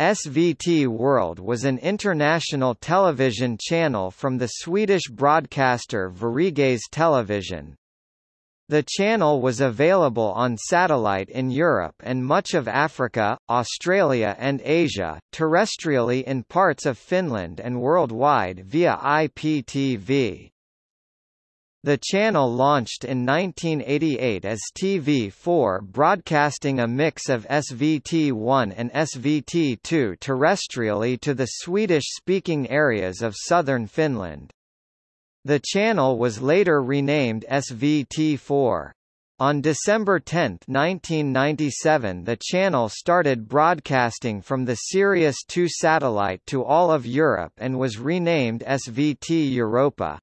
SVT World was an international television channel from the Swedish broadcaster Sveriges Television. The channel was available on satellite in Europe and much of Africa, Australia and Asia, terrestrially in parts of Finland and worldwide via IPTV. The channel launched in 1988 as TV4 broadcasting a mix of SVT1 and SVT2 terrestrially to the Swedish-speaking areas of southern Finland. The channel was later renamed SVT4. On December 10, 1997 the channel started broadcasting from the Sirius 2 satellite to all of Europe and was renamed SVT Europa.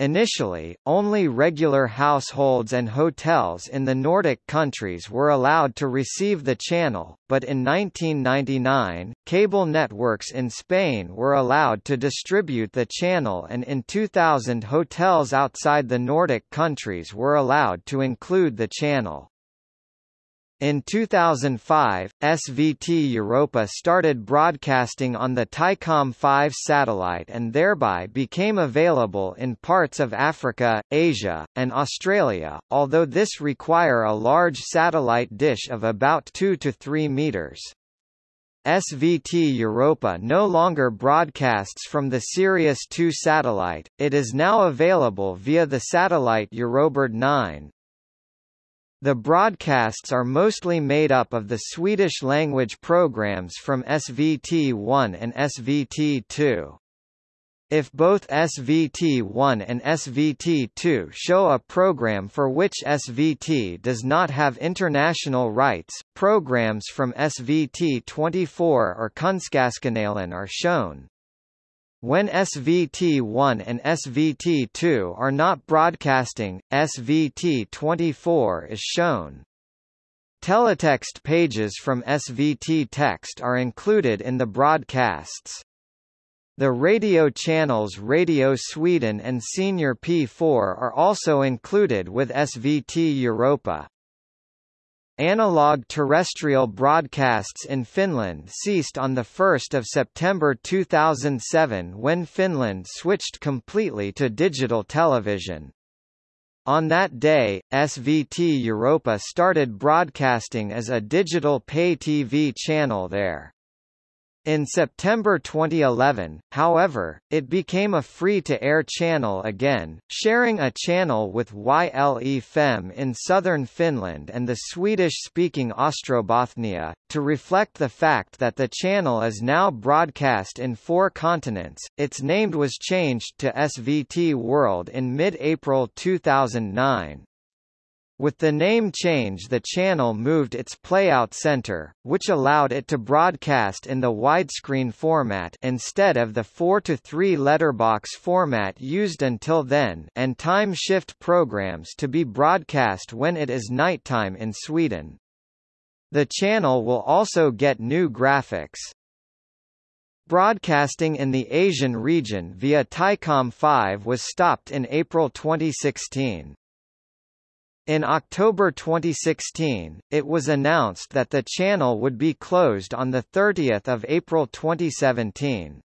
Initially, only regular households and hotels in the Nordic countries were allowed to receive the channel, but in 1999, cable networks in Spain were allowed to distribute the channel and in 2000 hotels outside the Nordic countries were allowed to include the channel. In 2005, SVT Europa started broadcasting on the Thaicom 5 satellite and thereby became available in parts of Africa, Asia, and Australia, although this require a large satellite dish of about 2 to 3 meters. SVT Europa no longer broadcasts from the Sirius 2 satellite, it is now available via the satellite Eurobird 9. The broadcasts are mostly made up of the Swedish-language programs from SVT1 and SVT2. If both SVT1 and SVT2 show a program for which SVT does not have international rights, programs from SVT24 or Kunskapskanalen are shown. When SVT1 and SVT2 are not broadcasting, SVT24 is shown. Teletext pages from SVT text are included in the broadcasts. The radio channels Radio Sweden and Senior P4 are also included with SVT Europa. Analog terrestrial broadcasts in Finland ceased on 1 September 2007 when Finland switched completely to digital television. On that day, SVT Europa started broadcasting as a digital pay TV channel there. In September 2011, however, it became a free-to-air channel again, sharing a channel with YLE Fem in southern Finland and the Swedish-speaking Ostrobothnia, to reflect the fact that the channel is now broadcast in four continents. Its name was changed to SVT World in mid-April 2009. With the name change the channel moved its playout center, which allowed it to broadcast in the widescreen format instead of the 4-3 letterbox format used until then and time shift programs to be broadcast when it is nighttime in Sweden. The channel will also get new graphics. Broadcasting in the Asian region via Thaicom 5 was stopped in April 2016. In October 2016, it was announced that the channel would be closed on 30 April 2017.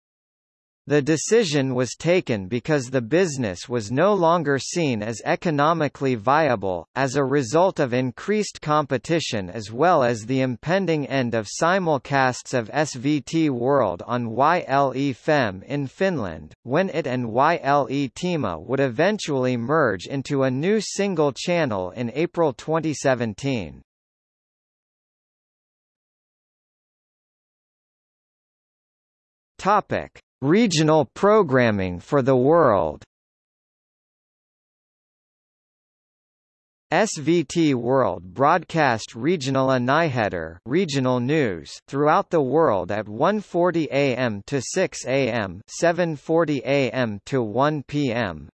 The decision was taken because the business was no longer seen as economically viable, as a result of increased competition as well as the impending end of simulcasts of SVT World on YLE Fem in Finland, when it and YLE Teema would eventually merge into a new single channel in April 2017. Topic. Regional programming for the world SVT World broadcast regional nyheter regional news throughout the world at 1:40 a.m. to 6 a.m., 7:40 a.m. to 1 p.m.